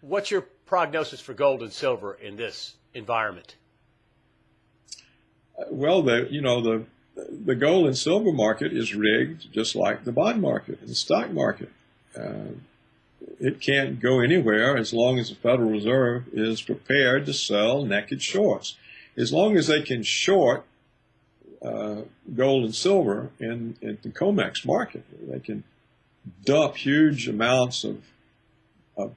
What's your prognosis for gold and silver in this environment? Well, the you know the the gold and silver market is rigged just like the bond market and the stock market. Uh, it can't go anywhere as long as the Federal Reserve is prepared to sell naked shorts. As long as they can short uh, gold and silver in, in the COMEX market, they can dump huge amounts of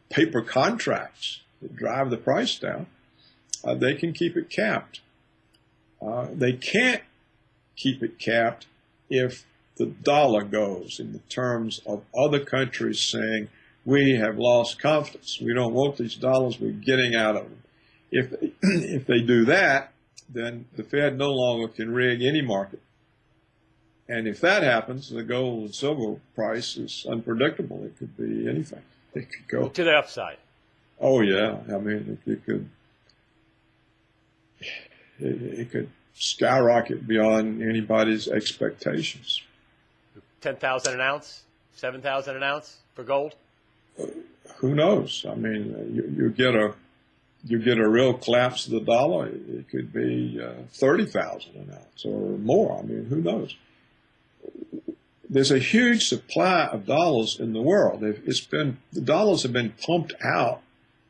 paper contracts that drive the price down. Uh, they can keep it capped. Uh, they can't keep it capped if the dollar goes in the terms of other countries saying, we have lost confidence. We don't want these dollars. We're getting out of them. If if they do that, then the Fed no longer can rig any market. And if that happens, the gold and silver price is unpredictable. It could be anything. It could go to the upside. Oh yeah, I mean it, it could it, it could skyrocket beyond anybody's expectations. Ten thousand an ounce, seven thousand an ounce for gold. Uh, who knows? I mean, you, you, get a you get a real collapse of the dollar. It could be uh, thirty thousand an ounce or more. I mean, who knows? There's a huge supply of dollars in the world. It's been the dollars have been pumped out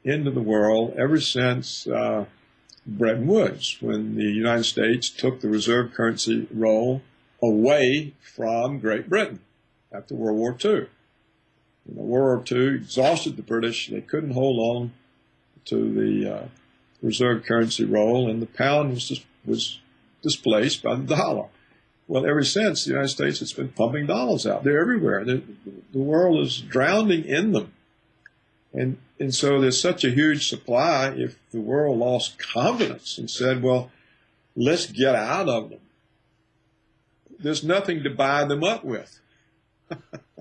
into the world ever since. Uh, Bretton Woods when the United States took the reserve currency role away from Great Britain after World War II. You know, World War II exhausted the British. They couldn't hold on to the uh, reserve currency role, and the pound was, was displaced by the dollar. Well, ever since, the United States has been pumping dollars out. They're everywhere. The, the world is drowning in them. And, and so there's such a huge supply. If the world lost confidence and said, well, let's get out of them, there's nothing to buy them up with.